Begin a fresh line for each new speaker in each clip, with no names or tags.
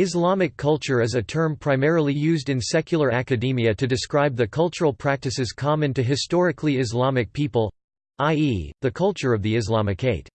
Islamic culture is a term primarily used in secular academia to describe the cultural practices common to historically Islamic people—i.e., the culture of the Islamicate.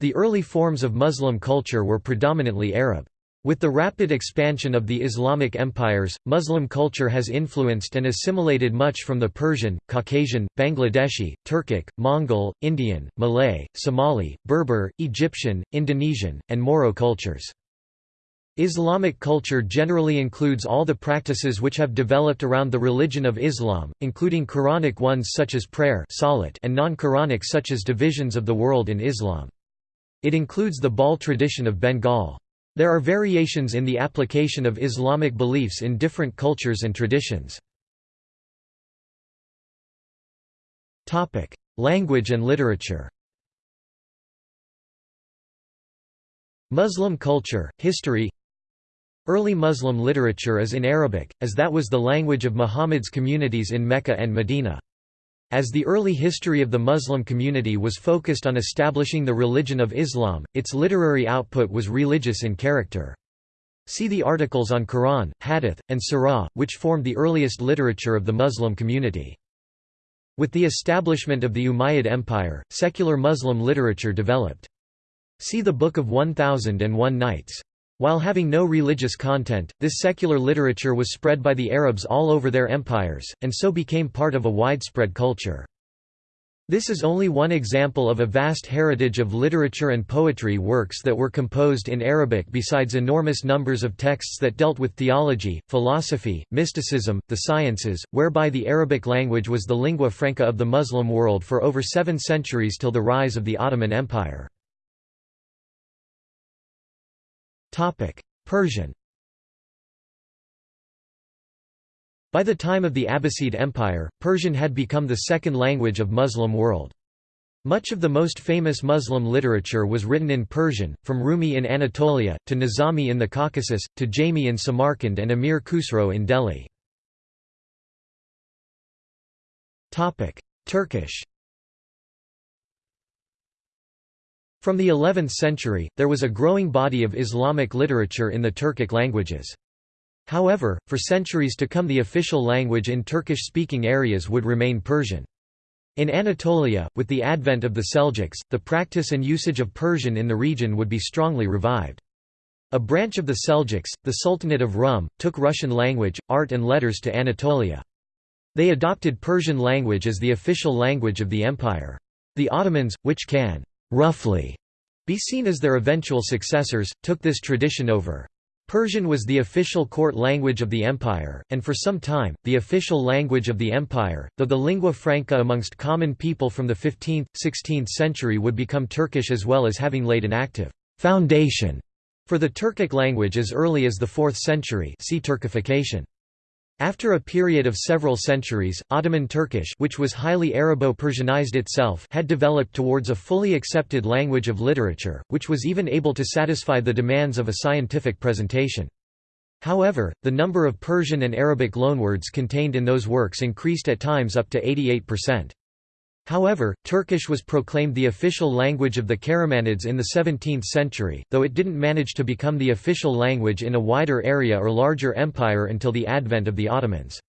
The early forms of Muslim culture were predominantly Arab. With the rapid expansion of the Islamic empires, Muslim culture has influenced and assimilated much from the Persian, Caucasian, Bangladeshi, Turkic, Mongol, Indian, Malay, Somali, Berber, Egyptian, Indonesian, and Moro cultures. Islamic culture generally includes all the practices which have developed around the religion of Islam, including Quranic ones such as prayer and non-Quranic such as divisions of the world in Islam. It includes the Baul tradition of Bengal. There are variations in the application of Islamic beliefs in different cultures and traditions. Language and literature Muslim culture, history Early Muslim literature is in Arabic, as that was the language of Muhammad's communities in Mecca and Medina. As the early history of the Muslim community was focused on establishing the religion of Islam, its literary output was religious in character. See the articles on Quran, Hadith, and Sirah, which formed the earliest literature of the Muslim community. With the establishment of the Umayyad Empire, secular Muslim literature developed. See the Book of 1001 Nights. While having no religious content, this secular literature was spread by the Arabs all over their empires, and so became part of a widespread culture. This is only one example of a vast heritage of literature and poetry works that were composed in Arabic besides enormous numbers of texts that dealt with theology, philosophy, mysticism, the sciences, whereby the Arabic language was the lingua franca of the Muslim world for over seven centuries till the rise of the Ottoman Empire. Persian By the time of the Abbasid Empire, Persian had become the second language of Muslim world. Much of the most famous Muslim literature was written in Persian, from Rumi in Anatolia, to Nizami in the Caucasus, to Jami in Samarkand and Amir Khusro in Delhi. Turkish From the 11th century, there was a growing body of Islamic literature in the Turkic languages. However, for centuries to come the official language in Turkish-speaking areas would remain Persian. In Anatolia, with the advent of the Seljuks, the practice and usage of Persian in the region would be strongly revived. A branch of the Seljuks, the Sultanate of Rum, took Persian language, art and letters to Anatolia. They adopted Persian language as the official language of the empire. The Ottomans, which can roughly be seen as their eventual successors, took this tradition over. Persian was the official court language of the empire, and for some time, the official language of the empire, though the lingua franca amongst common people from the 15th, 16th century would become Turkish as well as having laid an active foundation for the Turkic language as early as the 4th century see Turkification. After a period of several centuries, Ottoman Turkish which was highly Arabo-Persianized itself had developed towards a fully accepted language of literature, which was even able to satisfy the demands of a scientific presentation. However, the number of Persian and Arabic loanwords contained in those works increased at times up to 88%. However, Turkish was proclaimed the official language of the Karamanids in the 17th century, though it didn't manage to become the official language in a wider area or larger empire until the advent of the Ottomans.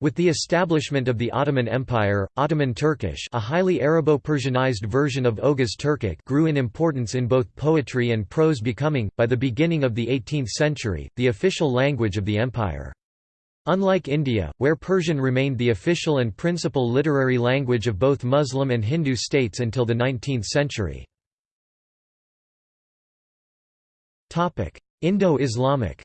With the establishment of the Ottoman Empire, Ottoman Turkish a highly Arabo-Persianized version of Oghuz Turkic grew in importance in both poetry and prose becoming, by the beginning of the 18th century, the official language of the empire. Unlike India, where Persian remained the official and principal literary language of both Muslim and Hindu states until the 19th century. Indo-Islamic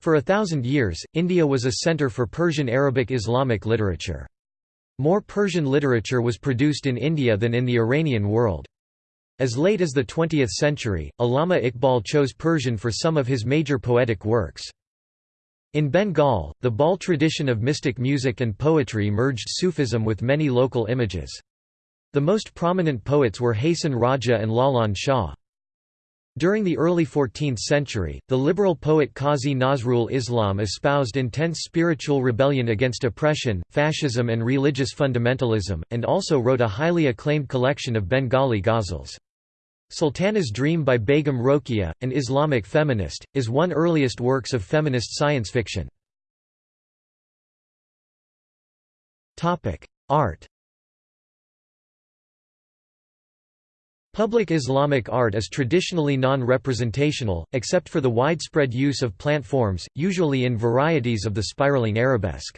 For a thousand years, India was a centre for Persian Arabic Islamic literature. More Persian literature was produced in India than in the Iranian world. As late as the 20th century, Allama Iqbal chose Persian for some of his major poetic works. In Bengal, the Baul tradition of mystic music and poetry merged Sufism with many local images. The most prominent poets were Hasan Raja and Lalan Shah. During the early 14th century, the liberal poet Qazi Nazrul Islam espoused intense spiritual rebellion against oppression, fascism and religious fundamentalism, and also wrote a highly acclaimed collection of Bengali ghazals. Sultana's Dream by Begum Rokeya, an Islamic feminist, is one earliest works of feminist science fiction. Art Public Islamic art is traditionally non-representational, except for the widespread use of plant forms, usually in varieties of the spiraling arabesque.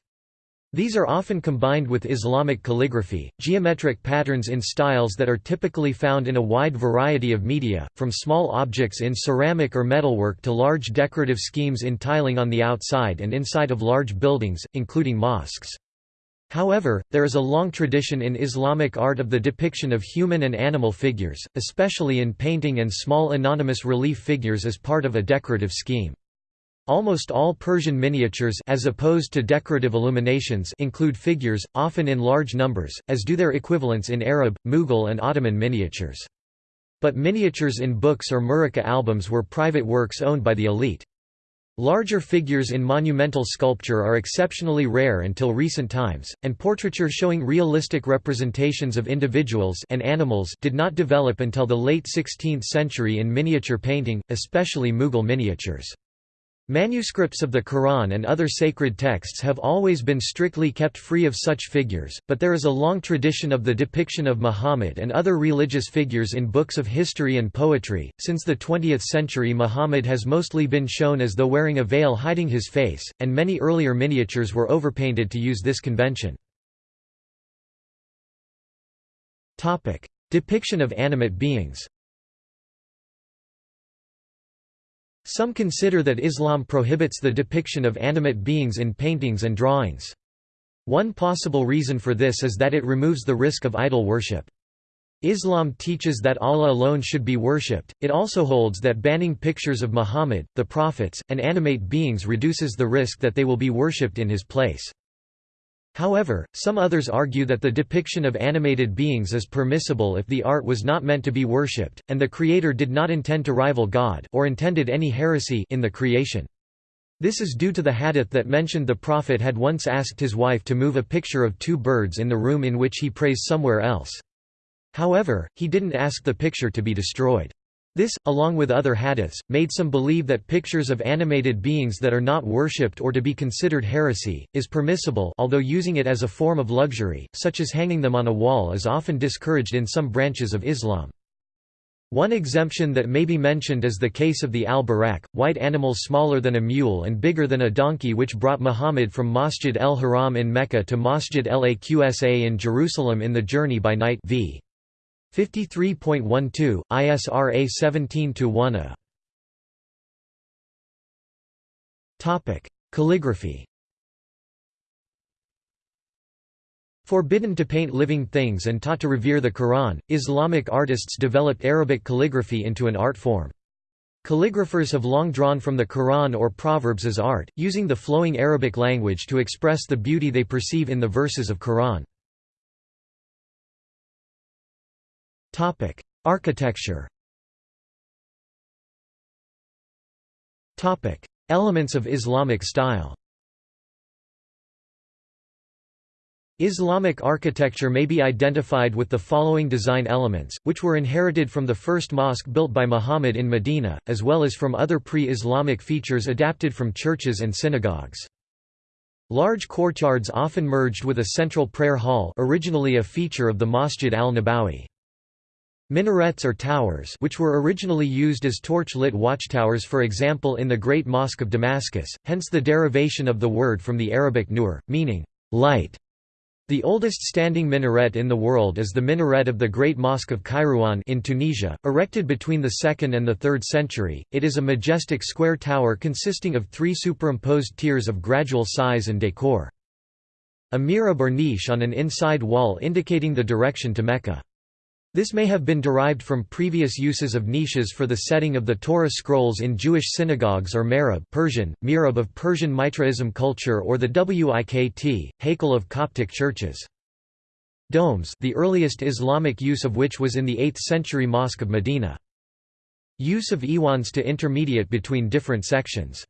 These are often combined with Islamic calligraphy, geometric patterns in styles that are typically found in a wide variety of media, from small objects in ceramic or metalwork to large decorative schemes in tiling on the outside and inside of large buildings, including mosques. However, there is a long tradition in Islamic art of the depiction of human and animal figures, especially in painting and small anonymous relief figures as part of a decorative scheme. Almost all Persian miniatures as opposed to decorative illuminations include figures, often in large numbers, as do their equivalents in Arab, Mughal and Ottoman miniatures. But miniatures in books or muraqa albums were private works owned by the elite. Larger figures in monumental sculpture are exceptionally rare until recent times, and portraiture showing realistic representations of individuals and animals did not develop until the late 16th century in miniature painting, especially Mughal miniatures. Manuscripts of the Quran and other sacred texts have always been strictly kept free of such figures, but there is a long tradition of the depiction of Muhammad and other religious figures in books of history and poetry. Since the 20th century, Muhammad has mostly been shown as though wearing a veil hiding his face, and many earlier miniatures were overpainted to use this convention. Topic: Depiction of animate beings. Some consider that Islam prohibits the depiction of animate beings in paintings and drawings. One possible reason for this is that it removes the risk of idol worship. Islam teaches that Allah alone should be worshipped, it also holds that banning pictures of Muhammad, the prophets, and animate beings reduces the risk that they will be worshipped in his place. However, some others argue that the depiction of animated beings is permissible if the art was not meant to be worshipped, and the creator did not intend to rival God or intended any heresy in the creation. This is due to the hadith that mentioned the Prophet had once asked his wife to move a picture of two birds in the room in which he prays somewhere else. However, he didn't ask the picture to be destroyed. This, along with other hadiths, made some believe that pictures of animated beings that are not worshipped or to be considered heresy, is permissible although using it as a form of luxury, such as hanging them on a wall is often discouraged in some branches of Islam. One exemption that may be mentioned is the case of the al-Buraq, white animals smaller than a mule and bigger than a donkey which brought Muhammad from Masjid el-Haram in Mecca to Masjid el-Aqsa in Jerusalem in the journey by night v. 53.12, ISRA 17-1 Topic: Calligraphy. Forbidden to paint living things and taught to revere the Quran, Islamic artists developed Arabic calligraphy into an art form. Calligraphers have long drawn from the Quran or Proverbs as art, using the flowing Arabic language to express the beauty they perceive in the verses of Quran. Topic: Architecture. Topic: Elements of Islamic style. Islamic architecture may be identified with the following design elements, which were inherited from the first mosque built by Muhammad in Medina, as well as from other pre-Islamic features adapted from churches and synagogues. Large courtyards often merged with a central prayer hall originally a feature of the Masjid al-Nabawi. Minarets or towers which were originally used as torch-lit watchtowers for example in the Great Mosque of Damascus, hence the derivation of the word from the Arabic nur, meaning, light. The oldest standing minaret in the world is the minaret of the Great Mosque of Kairouan in Tunisia, erected between the 2nd and the 3rd century. It is a majestic square tower consisting of three superimposed tiers of gradual size and decor. A mihrab or niche on an inside wall indicating the direction to Mecca. This may have been derived from previous uses of niches for the setting of the Torah scrolls in Jewish synagogues or merab Persian, mirab of Persian Mithraism culture or the Wikt, Hakel of Coptic churches. Domes the earliest Islamic use of which was in the 8th century Mosque of Medina. Use of iwans to intermediate between different sections.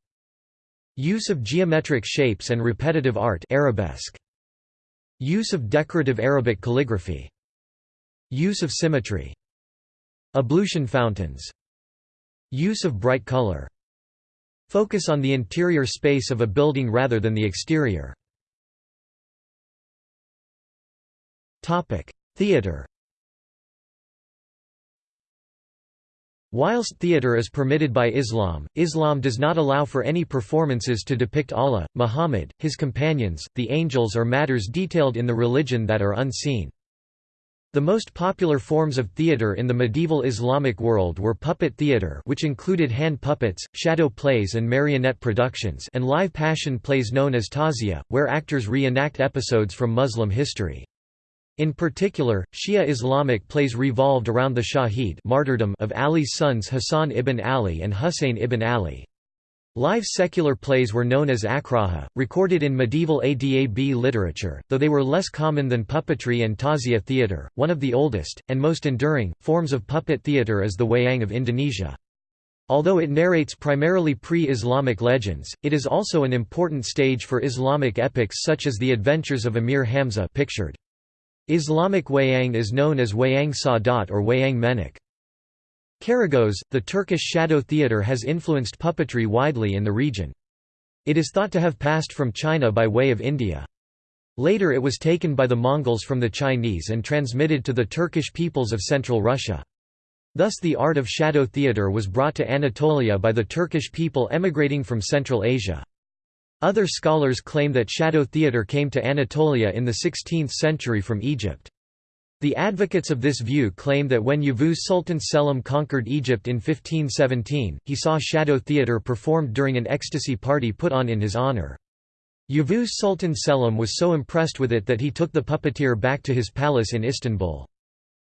Use of geometric shapes and repetitive art arabesque. Use of decorative Arabic calligraphy Use of symmetry Ablution fountains Use of bright color Focus on the interior space of a building rather than the exterior. Theatre Whilst theatre is permitted by Islam, Islam does not allow for any performances to depict Allah, Muhammad, his companions, the angels or matters detailed in the religion that are unseen. The most popular forms of theatre in the medieval Islamic world were puppet theatre which included hand puppets, shadow plays and marionette productions and live passion plays known as tazia, where actors reenact episodes from Muslim history. In particular, Shia Islamic plays revolved around the Shahid martyrdom of Ali's sons Hassan ibn Ali and Husayn ibn Ali. Live secular plays were known as akraha, recorded in medieval Adab literature, though they were less common than puppetry and tazia theatre. One of the oldest, and most enduring, forms of puppet theatre is the wayang of Indonesia. Although it narrates primarily pre-Islamic legends, it is also an important stage for Islamic epics such as the Adventures of Amir Hamza pictured. Islamic wayang is known as wayang sadat or wayang menek. Karagöz, the Turkish shadow theatre has influenced puppetry widely in the region. It is thought to have passed from China by way of India. Later it was taken by the Mongols from the Chinese and transmitted to the Turkish peoples of central Russia. Thus the art of shadow theatre was brought to Anatolia by the Turkish people emigrating from Central Asia. Other scholars claim that shadow theatre came to Anatolia in the 16th century from Egypt. The advocates of this view claim that when Yavuz Sultan Selim conquered Egypt in 1517, he saw shadow theatre performed during an ecstasy party put on in his honor. Yavuz Sultan Selim was so impressed with it that he took the puppeteer back to his palace in Istanbul.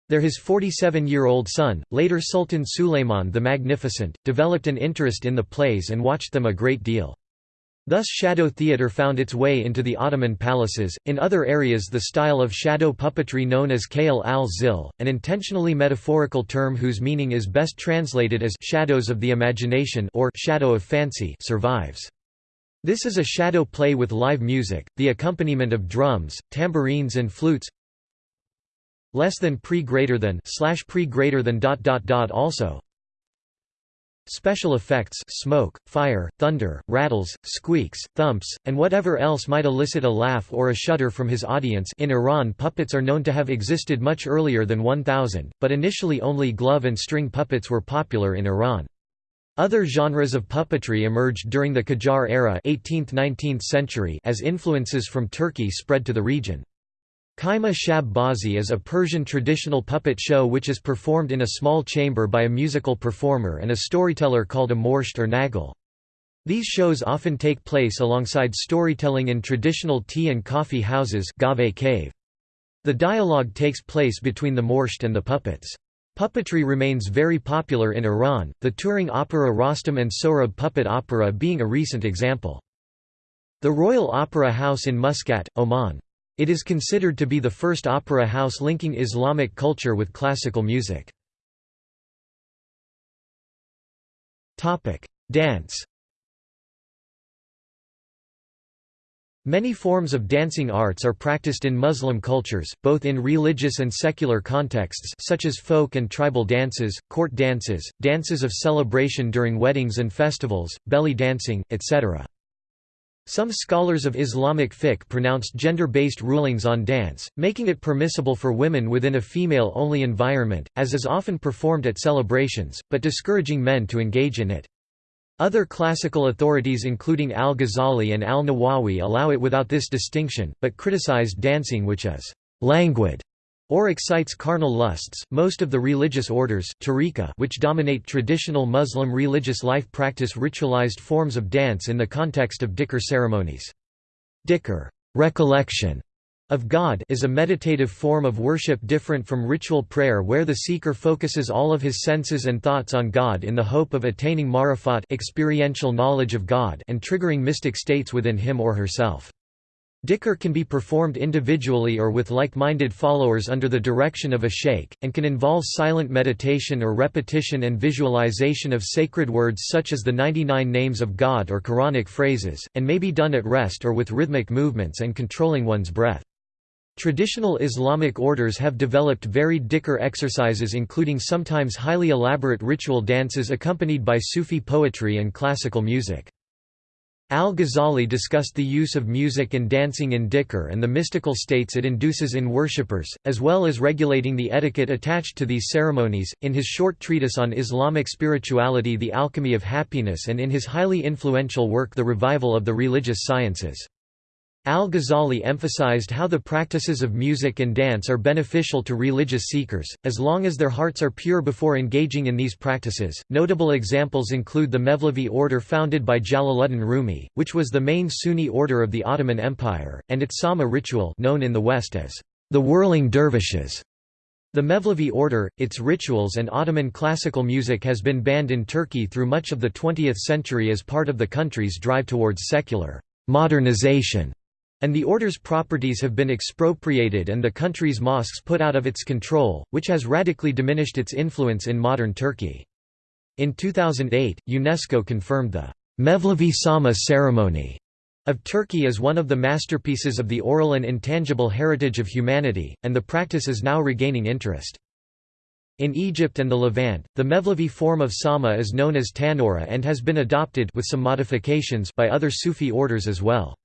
There his 47-year-old son, later Sultan Suleiman the Magnificent, developed an interest in the plays and watched them a great deal. Thus shadow theatre found its way into the Ottoman palaces. In other areas the style of shadow puppetry known as Khayal al-Zil, an intentionally metaphorical term whose meaning is best translated as shadows of the imagination or shadow of fancy survives. This is a shadow play with live music, the accompaniment of drums, tambourines and flutes. Less than pre greater than slash pre greater than dot dot dot also Special effects smoke, fire, thunder, rattles, squeaks, thumps, and whatever else might elicit a laugh or a shudder from his audience in Iran puppets are known to have existed much earlier than 1000, but initially only glove and string puppets were popular in Iran. Other genres of puppetry emerged during the Qajar era 18th–19th century as influences from Turkey spread to the region. Kaima Shab Bazi is a Persian traditional puppet show which is performed in a small chamber by a musical performer and a storyteller called a morsht or nagal. These shows often take place alongside storytelling in traditional tea and coffee houses cave. The dialogue takes place between the morsht and the puppets. Puppetry remains very popular in Iran, the touring opera Rostam and Sohrab puppet opera being a recent example. The Royal Opera House in Muscat, Oman it is considered to be the first opera house linking Islamic culture with classical music. Dance Many forms of dancing arts are practiced in Muslim cultures, both in religious and secular contexts such as folk and tribal dances, court dances, dances of celebration during weddings and festivals, belly dancing, etc. Some scholars of Islamic fiqh pronounced gender-based rulings on dance, making it permissible for women within a female-only environment, as is often performed at celebrations, but discouraging men to engage in it. Other classical authorities including al-Ghazali and al-Nawawi allow it without this distinction, but criticized dancing which is «languid» or excites carnal lusts. Most of the religious orders tariqa, which dominate traditional Muslim religious life practice ritualized forms of dance in the context of dhikr ceremonies. Dhikr recollection of God is a meditative form of worship different from ritual prayer where the seeker focuses all of his senses and thoughts on God in the hope of attaining marifat experiential knowledge of God and triggering mystic states within him or herself. Dhikr can be performed individually or with like-minded followers under the direction of a sheikh, and can involve silent meditation or repetition and visualization of sacred words such as the 99 names of God or Quranic phrases, and may be done at rest or with rhythmic movements and controlling one's breath. Traditional Islamic orders have developed varied dhikr exercises including sometimes highly elaborate ritual dances accompanied by Sufi poetry and classical music. Al-Ghazali discussed the use of music and dancing in dhikr and the mystical states it induces in worshippers, as well as regulating the etiquette attached to these ceremonies, in his short treatise on Islamic spirituality The Alchemy of Happiness and in his highly influential work The Revival of the Religious Sciences. Al-Ghazali emphasized how the practices of music and dance are beneficial to religious seekers, as long as their hearts are pure before engaging in these practices. Notable examples include the Mevlevi order founded by Jalaluddin Rumi, which was the main Sunni order of the Ottoman Empire, and its Sama ritual known in the West as the whirling dervishes. The Mevlevi order, its rituals and Ottoman classical music has been banned in Turkey through much of the 20th century as part of the country's drive towards secular modernization and the order's properties have been expropriated and the country's mosques put out of its control, which has radically diminished its influence in modern Turkey. In 2008, UNESCO confirmed the Mevlevi Sama ceremony of Turkey as one of the masterpieces of the oral and intangible heritage of humanity, and the practice is now regaining interest. In Egypt and the Levant, the Mevlevi form of Sama is known as Tanura and has been adopted with some modifications by other Sufi orders as well.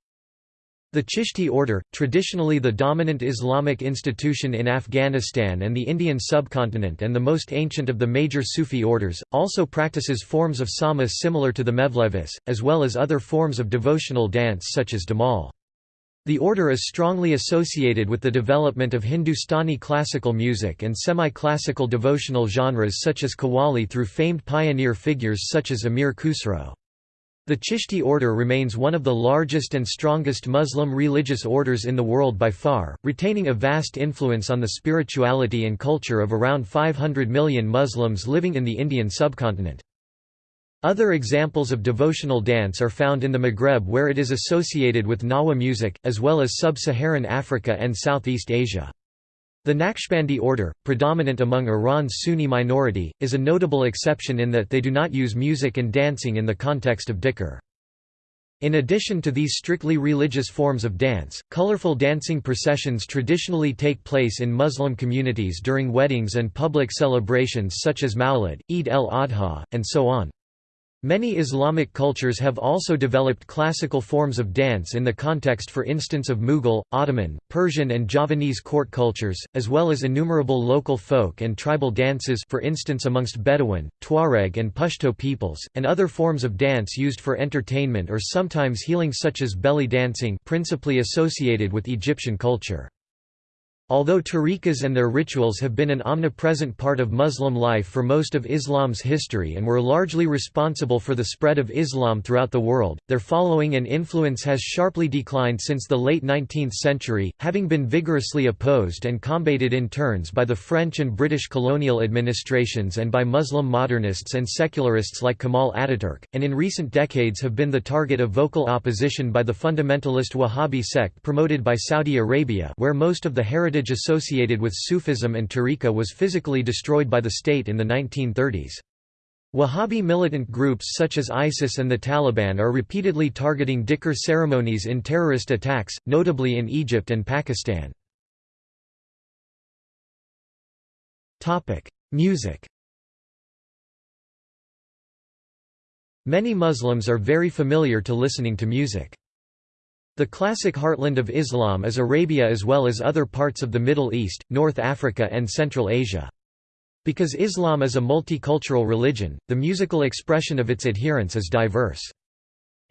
The Chishti order, traditionally the dominant Islamic institution in Afghanistan and the Indian subcontinent and the most ancient of the major Sufi orders, also practices forms of sama similar to the Mevlevis, as well as other forms of devotional dance such as Damal. The order is strongly associated with the development of Hindustani classical music and semi-classical devotional genres such as Qawwali through famed pioneer figures such as Amir Khusro. The Chishti order remains one of the largest and strongest Muslim religious orders in the world by far, retaining a vast influence on the spirituality and culture of around 500 million Muslims living in the Indian subcontinent. Other examples of devotional dance are found in the Maghreb where it is associated with Nawa music, as well as sub-Saharan Africa and Southeast Asia. The Naqshbandi order, predominant among Iran's Sunni minority, is a notable exception in that they do not use music and dancing in the context of dhikr. In addition to these strictly religious forms of dance, colorful dancing processions traditionally take place in Muslim communities during weddings and public celebrations such as Mawlid, Eid el-Adha, and so on. Many Islamic cultures have also developed classical forms of dance in the context for instance of Mughal, Ottoman, Persian and Javanese court cultures, as well as innumerable local folk and tribal dances for instance amongst Bedouin, Tuareg and Pashto peoples, and other forms of dance used for entertainment or sometimes healing such as belly dancing principally associated with Egyptian culture. Although tariqas and their rituals have been an omnipresent part of Muslim life for most of Islam's history and were largely responsible for the spread of Islam throughout the world, their following and influence has sharply declined since the late 19th century, having been vigorously opposed and combated in turns by the French and British colonial administrations and by Muslim modernists and secularists like Kemal Ataturk, and in recent decades have been the target of vocal opposition by the fundamentalist Wahhabi sect promoted by Saudi Arabia where most of the heritage heritage associated with Sufism and tariqa was physically destroyed by the state in the 1930s. Wahhabi militant groups such as ISIS and the Taliban are repeatedly targeting dhikr ceremonies in terrorist attacks, notably in Egypt and Pakistan. Music Many Muslims are very familiar to listening to music. The classic heartland of Islam is Arabia as well as other parts of the Middle East, North Africa and Central Asia. Because Islam is a multicultural religion, the musical expression of its adherents is diverse.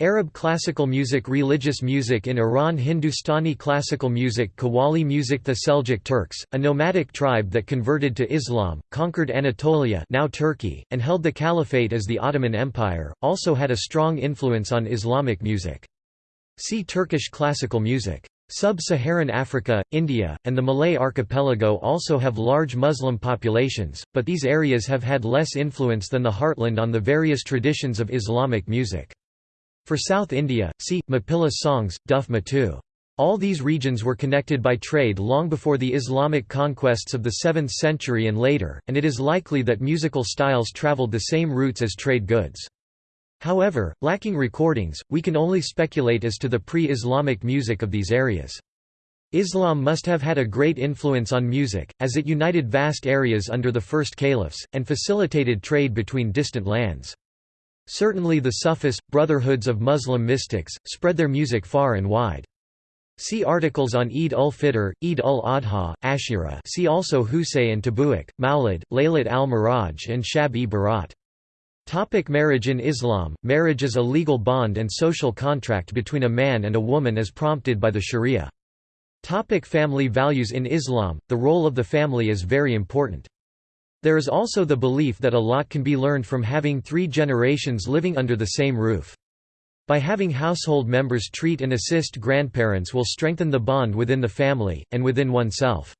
Arab classical music Religious music in Iran Hindustani classical music Qawwali music The Seljuk Turks, a nomadic tribe that converted to Islam, conquered Anatolia now Turkey, and held the caliphate as the Ottoman Empire, also had a strong influence on Islamic music. See Turkish classical music. Sub-Saharan Africa, India, and the Malay archipelago also have large Muslim populations, but these areas have had less influence than the heartland on the various traditions of Islamic music. For South India, see, Mapilla songs, Duf Matu. All these regions were connected by trade long before the Islamic conquests of the 7th century and later, and it is likely that musical styles traveled the same routes as trade goods. However, lacking recordings, we can only speculate as to the pre-Islamic music of these areas. Islam must have had a great influence on music, as it united vast areas under the first caliphs, and facilitated trade between distant lands. Certainly the Sufis, brotherhoods of Muslim mystics, spread their music far and wide. See articles on Eid ul-Fitr, Eid ul-Adha, Ashura see also Husay and Tabu'uk, Maulid, Laylat al-Miraj and Shab-e-Barat. Topic marriage In Islam, marriage is a legal bond and social contract between a man and a woman as prompted by the sharia. Topic family values In Islam, the role of the family is very important. There is also the belief that a lot can be learned from having three generations living under the same roof. By having household members treat and assist grandparents will strengthen the bond within the family, and within oneself.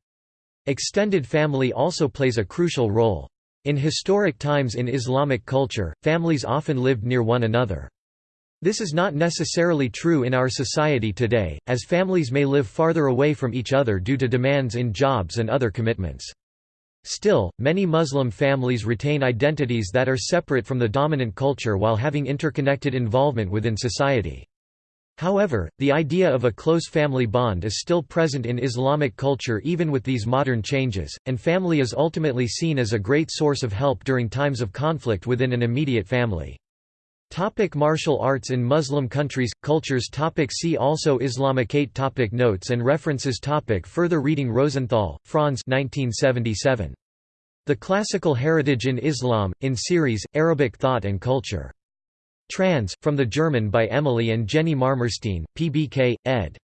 Extended family also plays a crucial role. In historic times in Islamic culture, families often lived near one another. This is not necessarily true in our society today, as families may live farther away from each other due to demands in jobs and other commitments. Still, many Muslim families retain identities that are separate from the dominant culture while having interconnected involvement within society. However, the idea of a close family bond is still present in Islamic culture even with these modern changes, and family is ultimately seen as a great source of help during times of conflict within an immediate family. Topic martial arts in Muslim countries, cultures topic See also Islamicate topic Notes and references topic Further reading Rosenthal, Franz 1977. The Classical Heritage in Islam, in series, Arabic Thought and Culture. Trans, from the German by Emily and Jenny Marmorstein, PBK, ed.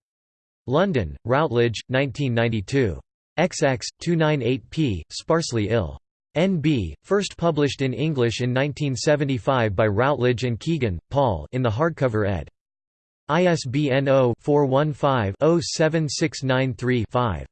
London, Routledge, 1992. XX, 298p, sparsely ill. N.B., first published in English in 1975 by Routledge and Kegan, Paul in the hardcover ed. ISBN 0-415-07693-5.